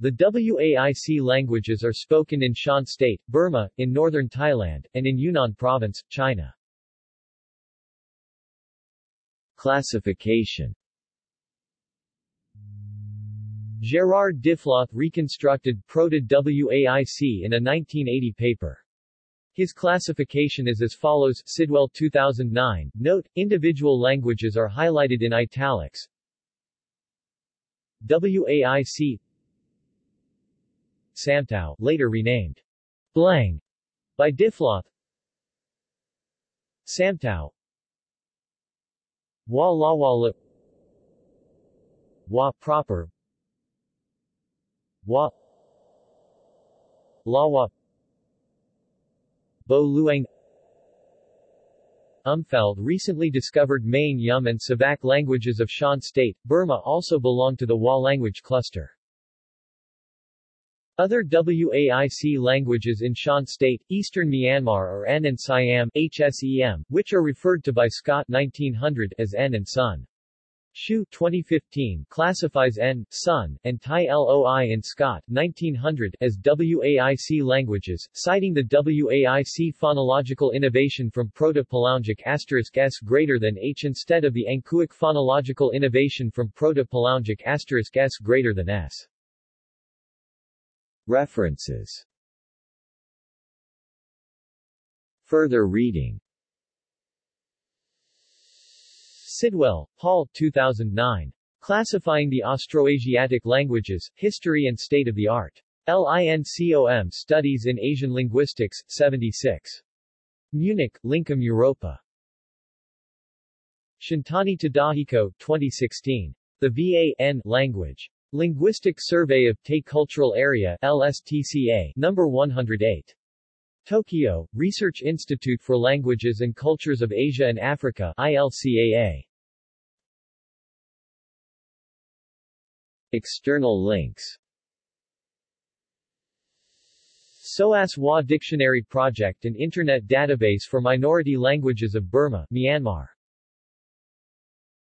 The WAIC languages are spoken in Shan State, Burma, in northern Thailand, and in Yunnan Province, China. Classification Gerard Diffloth reconstructed Proto-WAIC in a 1980 paper. His classification is as follows Sidwell 2009, note, individual languages are highlighted in italics. WAIC Samtao, later renamed Blang by Diffloth. Samtao Wa Lawala Wa proper. Wa Lawa Bo Luang. Umfeld recently discovered Main Yum and Savak languages of Shan State, Burma also belong to the Wa language cluster. Other WAIC languages in Shan State, Eastern Myanmar are N and Siam HSEM, which are referred to by Scott 1900 as N and Sun. Hsiu 2015 classifies N, Sun, and Thai LOI in Scott 1900 as WAIC languages, citing the WAIC phonological innovation from Proto-Palungic asterisk s greater than h instead of the Angkuic phonological innovation from Proto-Palungic asterisk s greater than s. References Further reading Sidwell, Paul 2009. Classifying the Austroasiatic Languages, History and State of the Art. LINCOM Studies in Asian Linguistics, 76. Munich, Lincom Europa. Shintani Tadahiko, 2016. The VAN Language. Linguistic Survey of Tay Cultural Area LSTCA, number 108. Tokyo, Research Institute for Languages and Cultures of Asia and Africa ILCAA. External links SOAS WA Dictionary Project an internet database for minority languages of Burma, Myanmar